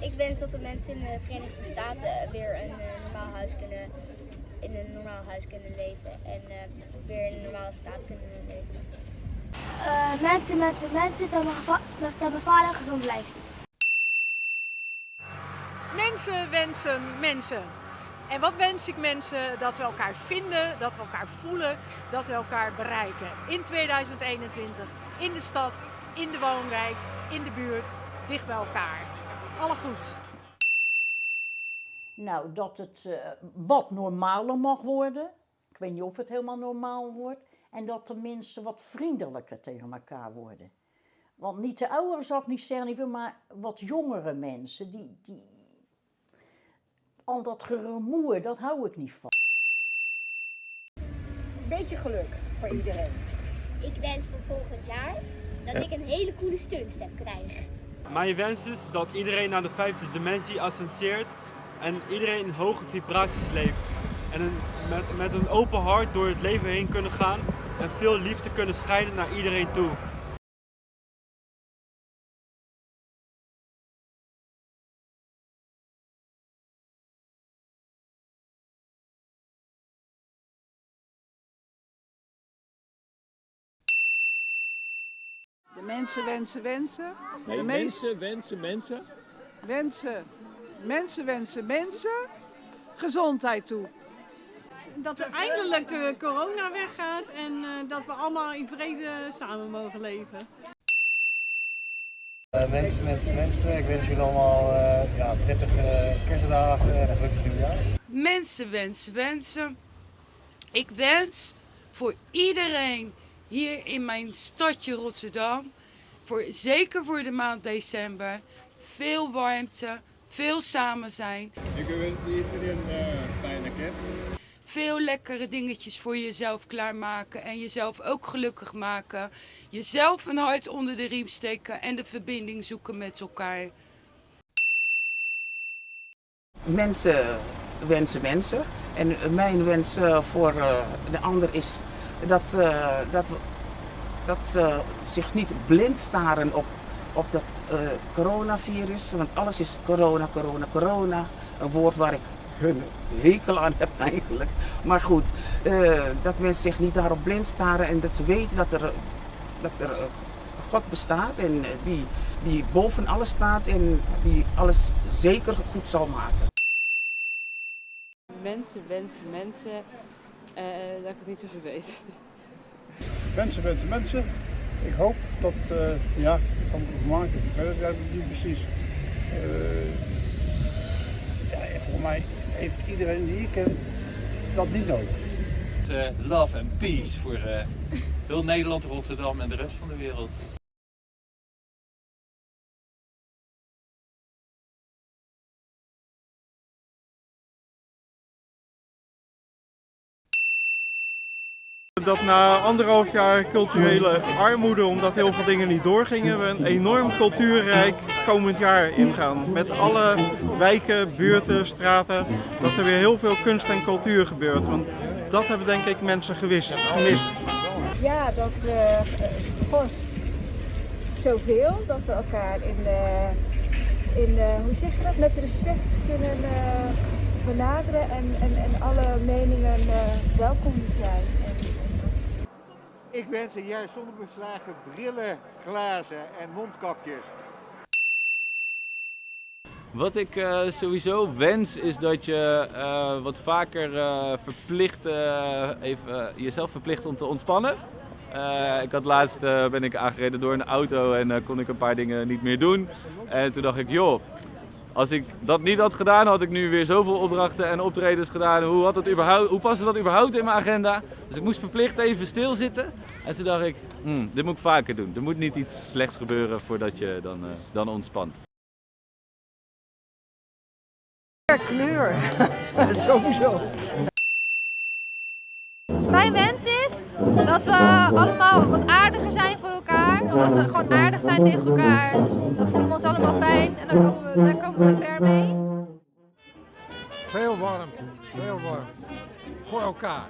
Ik wens dat de mensen in de Verenigde Staten weer een eh, normaal huis kunnen, in een normaal huis kunnen leven en eh, weer in een normale staat kunnen leven. Eh, mensen, mensen, mensen, dat mijn, dat mijn vader gezond blijft. Mensen wensen mensen. En wat wens ik mensen? Dat we elkaar vinden, dat we elkaar voelen, dat we elkaar bereiken. In 2021, in de stad, in de woonwijk, in de buurt, dicht bij elkaar. Alle goed. Nou, dat het eh, wat normaler mag worden. Ik weet niet of het helemaal normaal wordt. En dat de mensen wat vriendelijker tegen elkaar worden. Want niet de ouderen zou ik niet zeggen, maar wat jongere mensen. Die, die... Al dat geremoer, dat hou ik niet van. Beetje geluk voor iedereen. Ik wens voor volgend jaar dat ik een hele coole steunstem krijg. Mijn wens is dat iedereen naar de vijfde dimensie ascenseert en iedereen in hoge vibraties leeft. En met, met een open hart door het leven heen kunnen gaan en veel liefde kunnen scheiden naar iedereen toe. Mensen wensen wensen. Nee, de mensen, wensen, mensen. wensen. Mensen wensen mensen. Gezondheid toe. Dat er eindelijk de corona weggaat en eh, dat we allemaal in vrede samen mogen leven. Eh, mensen, mensen, mensen. Ik wens jullie allemaal eh, ja, prettige kerstdagen en een gelukkig nieuwjaar. Mensen wensen, wensen. Ik wens voor iedereen hier in mijn stadje Rotterdam, voor, zeker voor de maand december, veel warmte, veel samen zijn, Ik wens iedereen een fijne kerst. veel lekkere dingetjes voor jezelf klaarmaken en jezelf ook gelukkig maken. Jezelf een hart onder de riem steken en de verbinding zoeken met elkaar. Mensen wensen mensen. En mijn wens eh, voor eh, de ander is dat, eh, dat, dat ze zich niet blind staren op, op dat eh, coronavirus. Want alles is corona, corona, corona. Een woord waar ik hun hekel aan heb eigenlijk. Maar goed, eh, dat mensen zich niet daarop blind staren en dat ze weten dat er, dat er God bestaat en die, die boven alles staat en die alles zeker goed zal maken. Mensen wensen mensen eh, dat ik het niet zo goed weet. Mensen, mensen, mensen. Ik hoop dat, eh, ja, ik kan het over maken. Ik weet het niet precies. Eh, ja, en volgens mij heeft iedereen die ik ken dat niet nodig. love and peace voor eh, heel Nederland, Rotterdam en de rest van de wereld. Dat na anderhalf jaar culturele armoede, omdat heel veel dingen niet doorgingen, we een enorm cultuurrijk komend jaar ingaan. Met alle wijken, buurten, straten, dat er weer heel veel kunst en cultuur gebeurt. Want dat hebben denk ik mensen gewist, gemist. Ja, dat we eh, gewoon zoveel, dat we elkaar in, de, in de, hoe zeg je dat, met respect kunnen eh, benaderen en, en, en alle meningen eh, welkom zijn. Ik wens een jaar zonder beslagen brillen, glazen en mondkapjes. Wat ik eh, sowieso wens is dat je eh, wat vaker eh, verplicht, even, jezelf verplicht om te ontspannen. Ik had laatst ben ik aangereden door een auto en kon ik een paar dingen niet meer doen. En toen dacht ik, joh, als ik dat niet had gedaan, had ik nu weer zoveel opdrachten en optredens gedaan. Hoe, had het überhaupt, hoe paste dat überhaupt in mijn agenda? Dus ik moest verplicht even stilzitten. En toen dacht ik, hmm, dit moet ik vaker doen. Er moet niet iets slechts gebeuren voordat je dan, eh, dan ontspant. kleur, sowieso. Mijn wens is dat we allemaal wat aardiger zijn als we gewoon aardig zijn tegen elkaar, dan voelen we ons allemaal fijn en dan komen we, daar komen we ver mee. Veel warmte, veel warmte. Voor elkaar.